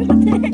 suerte.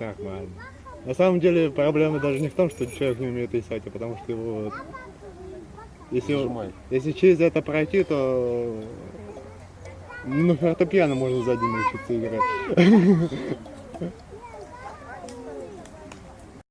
Нормально. На самом деле проблема даже не в том, что человек не умеет писать, а потому что его. Если, Нажимай. если через это пройти, то ну, фортепиано можно сзади научиться играть.